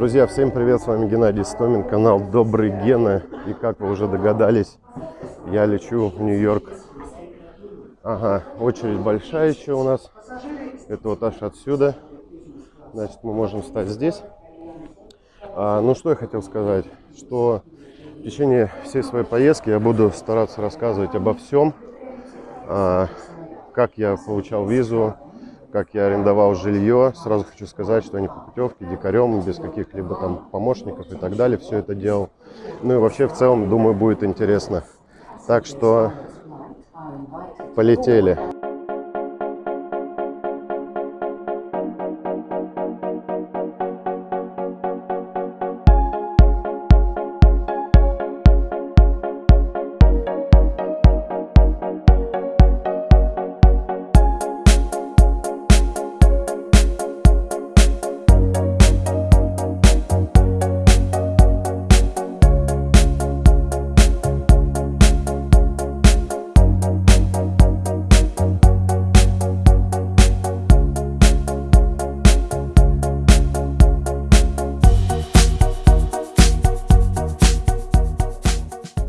Друзья, всем привет, с вами Геннадий Стомин, канал Добрый Гена. И как вы уже догадались, я лечу в Нью-Йорк. Ага, очередь большая еще у нас. Это вот аж отсюда. Значит, мы можем стать здесь. А, ну, что я хотел сказать, что в течение всей своей поездки я буду стараться рассказывать обо всем. А, как я получал визу, как я арендовал жилье. Сразу хочу сказать, что не по путевке, дикарем, без каких-либо там помощников и так далее все это делал. Ну и вообще в целом, думаю, будет интересно. Так что полетели.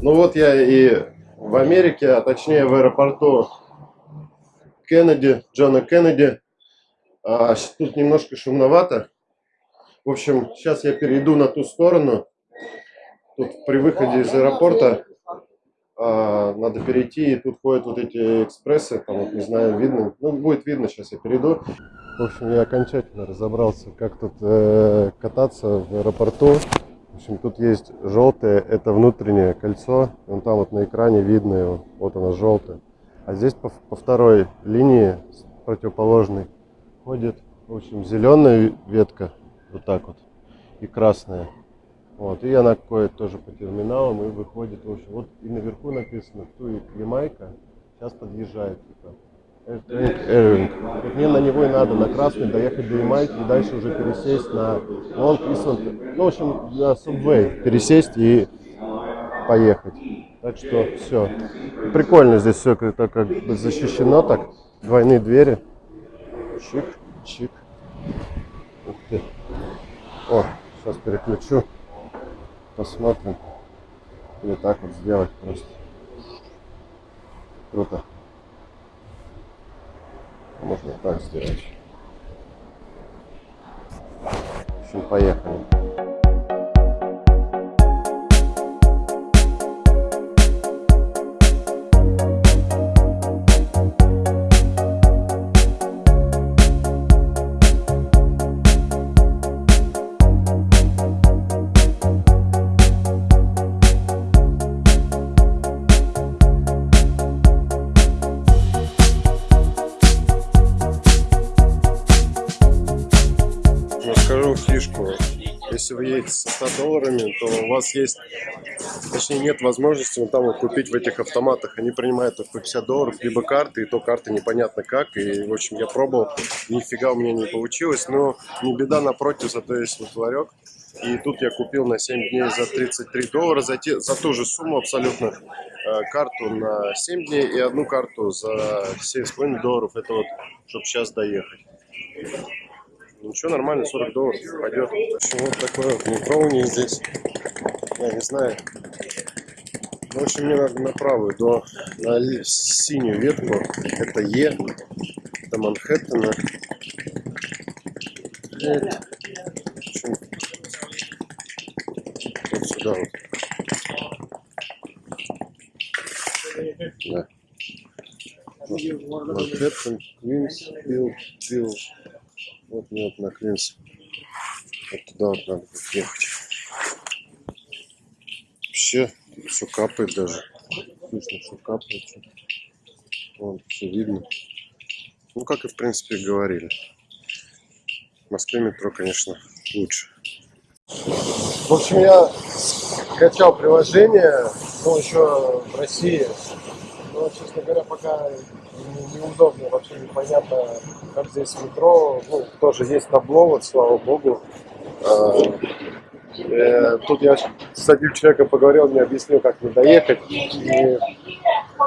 Ну вот я и в Америке, а точнее в аэропорту Кеннеди, Джона Кеннеди. А, тут немножко шумновато. В общем, сейчас я перейду на ту сторону. Тут при выходе из аэропорта а, надо перейти, и тут ходят вот эти экспрессы, там вот не знаю, видно, ну будет видно, сейчас я перейду. В общем, я окончательно разобрался, как тут э, кататься в аэропорту. В общем, тут есть желтое, это внутреннее кольцо. Вон там вот на экране видно его. Вот оно желтое. А здесь по, по второй линии противоположной ходит, в общем, зеленая ветка, вот так вот, и красная. Вот, и она ходит тоже по терминалам и выходит, в общем, вот и наверху написано, Туик Ямайка, сейчас подъезжает, типа. Эрвинг. Мне на него и надо, на красный, доехать до Ямайки и дальше уже пересесть на Лонг Исланд. Ну, в общем, на Subway пересесть и поехать. Так что все. Прикольно здесь все это как бы защищено так. Двойные двери. Чик, чик. Ух ты. О, сейчас переключу. Посмотрим. Или так вот сделать просто. Круто. Можно так сделать. В общем, поехали. Фишку. Если вы едете со 100 долларами, то у вас есть, точнее нет возможности вот там вот купить в этих автоматах. Они принимают только 50 долларов, либо карты, и то карты непонятно как. И, в общем, я пробовал, нифига у меня не получилось. Но не беда, напротив, зато есть вот ларек. И тут я купил на 7 дней за 33 доллара, за, те, за ту же сумму абсолютно, э, карту на 7 дней и одну карту за 7,5 долларов. Это вот, чтобы сейчас доехать. Ничего, нормально, 40 долларов пойдет. Общем, вот такое вот них здесь. Я не знаю. В общем, мне надо на правую, до, на синюю ветку. Это Е, до Манхэттена. Общем, вот сюда вот. Да. Манхэттен, Квинс, Билл, Билл. Вот мне вот на Квинс. Вот туда вот надо будет ехать. Вообще все капает даже. Слышно, все капает. Вон, все видно. Ну, как и в принципе говорили. В Москве метро, конечно, лучше. В общем, я скачал приложение, ну, еще в России. Но, честно говоря, пока неудобно, вообще непонятно, как здесь метро. Ну, тоже есть табло, вот, слава богу. А, э, тут я с одним человеком поговорил, мне объяснил, как мне доехать. И,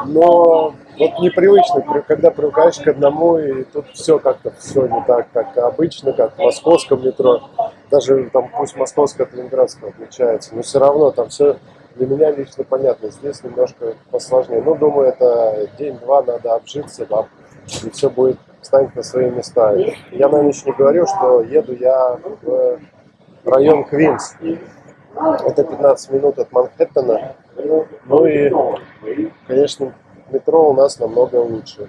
но вот непривычно, когда привыкаешь к одному, и тут все как-то все не так, как обычно, как в московском метро. даже там пусть московская от ленинградского отличается, но все равно там все для меня лично понятно. Здесь немножко посложнее. Ну, думаю, это день-два надо обжиться, да, и все будет станет на свои места. Я на ночь не говорю, что еду я в район Квинс. Это 15 минут от Манхэттена. Ну и, конечно, метро у нас намного лучше.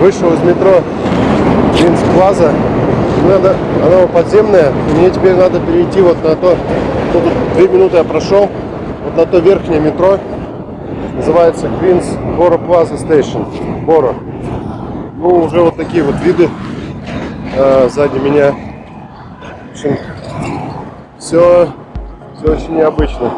Вышел из метро Queens Plaza. Надо, оно подземное. Мне теперь надо перейти вот на то. Тут две минуты я прошел. Вот на то верхнее метро. Называется Queensboro Plaza Station. Boro. Ну, уже вот такие вот виды э, сзади меня. В общем, все, все очень необычно.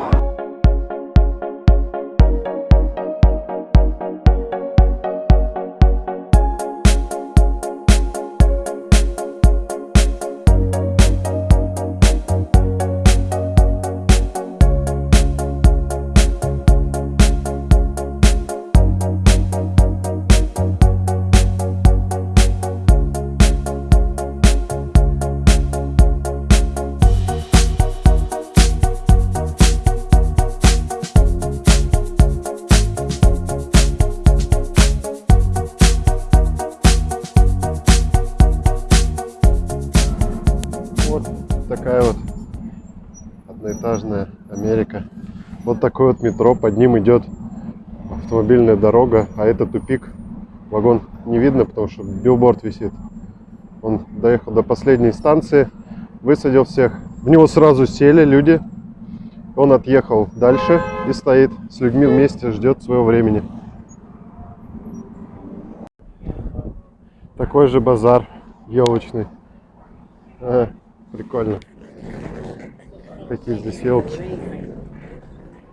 Такое вот метро, под ним идет автомобильная дорога, а это тупик. Вагон не видно, потому что билборд висит. Он доехал до последней станции, высадил всех. В него сразу сели люди. Он отъехал дальше и стоит с людьми вместе, ждет своего времени. Такой же базар елочный. А, прикольно. Какие здесь елки.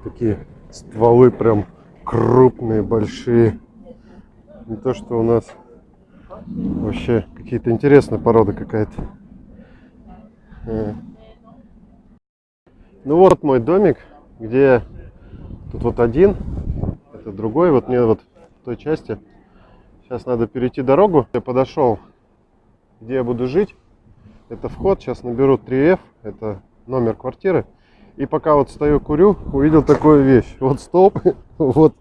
Такие стволы прям крупные, большие. Не то, что у нас вообще какие-то интересные породы какая-то. А. Ну вот мой домик, где тут вот один, это другой. Вот мне вот в той части. Сейчас надо перейти дорогу. Я подошел, где я буду жить. Это вход. Сейчас наберу 3F. Это номер квартиры. И пока вот стою, курю, увидел такую вещь. Вот столб, вот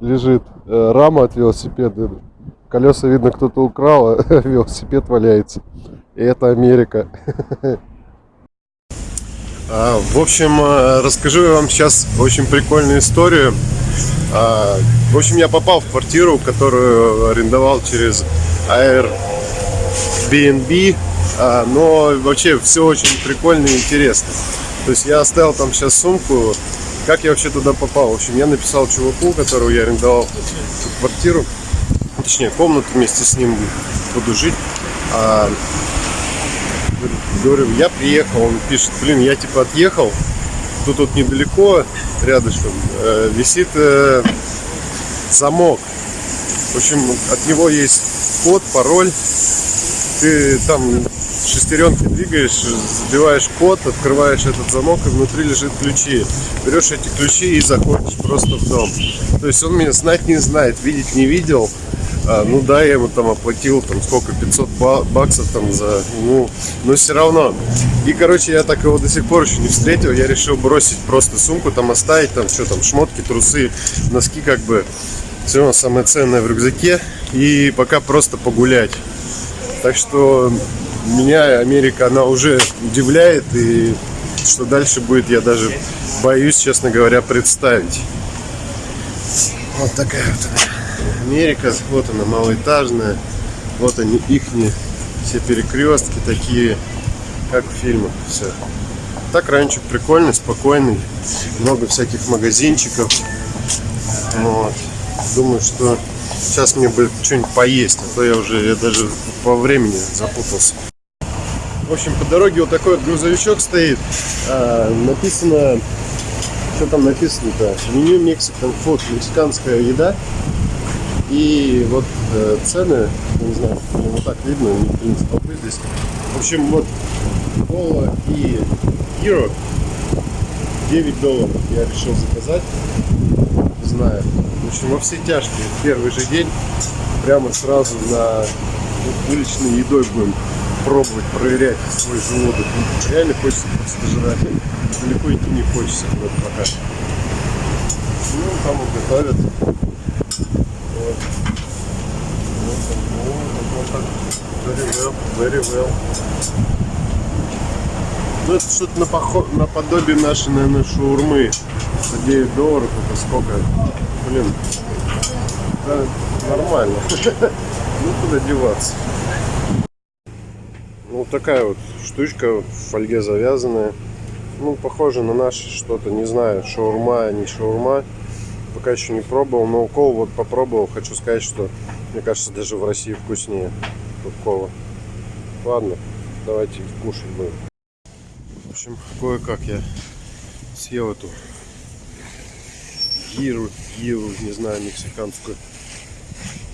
лежит э, рама от велосипеда. Колеса, видно, кто-то украл, а велосипед валяется. И это Америка. А, В общем, э, расскажу я вам сейчас очень прикольную историю. А, В общем, я попал в квартиру, которую арендовал через Airbnb. А, Но вообще все очень прикольно и интересно. То есть я оставил там сейчас сумку. Как я вообще туда попал? В общем, я написал чуваку, которого я арендовал квартиру, точнее комнату вместе с ним буду жить. А, говорю, я приехал, он пишет, блин, я типа отъехал, тут вот недалеко, рядышком, э, висит э, замок. В общем, от него есть код, пароль. Ты там шестеренки двигаешь, забиваешь код, открываешь этот замок, и внутри лежит ключи. Берешь эти ключи и заходишь просто в дом. То есть он меня знать не знает, видеть не видел. А, ну да, я ему там оплатил там сколько, 500 ба- баксов там за, ну, но все равно. И, короче, я так его до сих пор еще не встретил, я решил бросить просто сумку, там оставить, там что там, шмотки, трусы, носки как бы, все самое ценное в рюкзаке, и пока просто погулять. Так что меня Америка, она уже удивляет, и что дальше будет, я даже боюсь, честно говоря, представить. Вот такая вот. Америка, вот она малоэтажная, вот они ихние все перекрестки такие, как в фильмах все. Так раньше прикольный, спокойный. Много всяких магазинчиков. Вот. Думаю, что сейчас мне бы что-нибудь поесть, а то я уже я даже по времени запутался. В общем, по дороге вот такой вот грузовичок стоит. А, написано, что там написано-то? Меню Mexican Food, мексиканская еда. И вот э, цены, не знаю, вот так видно, не принято толпы здесь. В общем, вот кола и Hero 9 долларов я решил заказать. Не знаю. В общем, во все тяжкие. Первый же день прямо сразу на уличной едой будем пробовать, проверять свой желудок. Реально хочется просто жрать. Далеко идти не хочется куда-то пока. Ну, там вот готовят. Вот. Вот, вот, вот так. Very well, very well. Ну, это что-то напохо- наподобие нашей, наверное, шаурмы. За 9 долларов это сколько? Блин, да, нормально. Ну, куда деваться. Вот такая вот штучка в фольге завязанная. Ну, похоже на наше что-то, не знаю, шаурма, не шаурма. Пока еще не пробовал, но укол вот попробовал. Хочу сказать, что мне кажется, даже в России вкуснее тут кола. Ладно, давайте кушать будем. В общем, кое-как я съел эту гиру, гиру, не знаю, мексиканскую.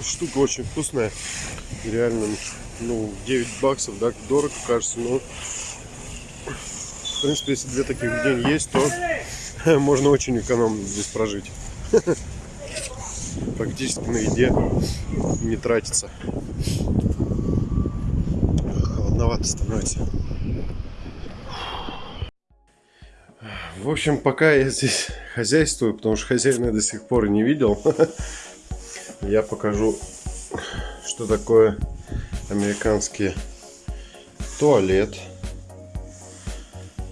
Штука очень вкусная. Реально, ну, 9 баксов, да, дорого кажется, но в принципе, если две таких в день есть, то можно очень экономно здесь прожить. Практически на еде не тратится. Холодновато становится. В общем, пока я здесь хозяйствую, потому что хозяина я до сих пор не видел, я покажу, что такое американский туалет.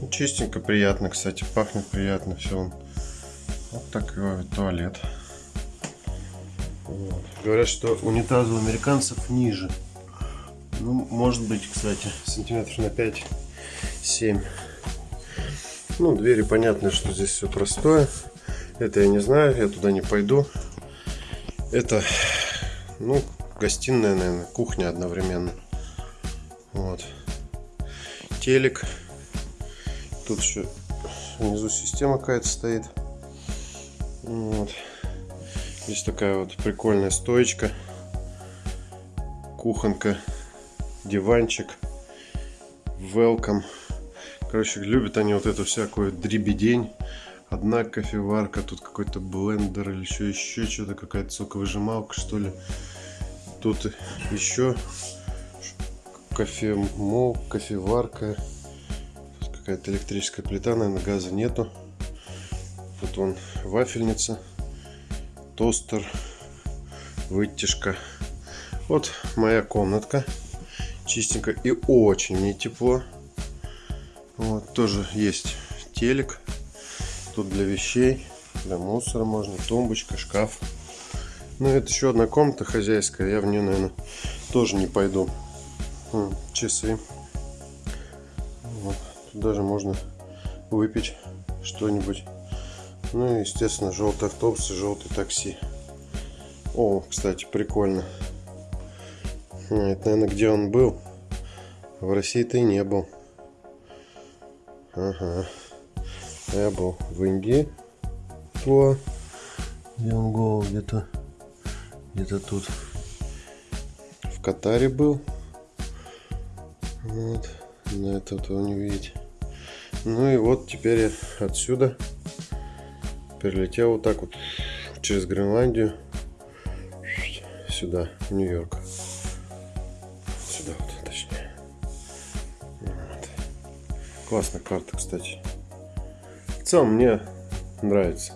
Ну, Чистенько, приятно, кстати, пахнет приятно все. Вот такой туалет. Вот. Говорят, что унитазы у американцев ниже. Ну, может быть, кстати, сантиметров на 5-7. Ну, двери понятно, что здесь все простое. Это я не знаю, я туда не пойду. Это, ну, гостиная, наверное, кухня одновременно. Вот. Телек. Тут еще внизу система какая-то стоит. Вот. Здесь такая вот прикольная стоечка. Кухонка. Диванчик. Welcome. Короче, любят они вот эту всякую дребедень. Одна кофеварка, тут какой-то блендер или еще, еще что-то, какая-то соковыжималка, что ли. Тут еще кофемол, кофеварка. Какая-то электрическая плита, наверное, газа нету. Тут вон вафельница, тостер, вытяжка. Вот моя комнатка. Чистенько и очень мне тепло. Вот, тоже есть телек. Тут для вещей, для мусора можно, тумбочка, шкаф. Ну, это еще одна комната хозяйская. Я в нее, наверное, тоже не пойду. М, Часы. Вот. Тут даже можно выпить что-нибудь. Ну и, естественно, желтый автобус и желтый такси. О, кстати, прикольно. М, Это, наверное, где он был. В России-то и не был. Ага. Я был в Индии. Во. Где он был? Где-то. Где-то тут. В Катаре был. Вот. На это вот его не видеть. Ну и вот теперь я отсюда перелетел вот так вот через Гренландию сюда, в Нью-Йорк. Сюда вот, точнее. Вот. Классная карта, кстати. В целом мне нравится.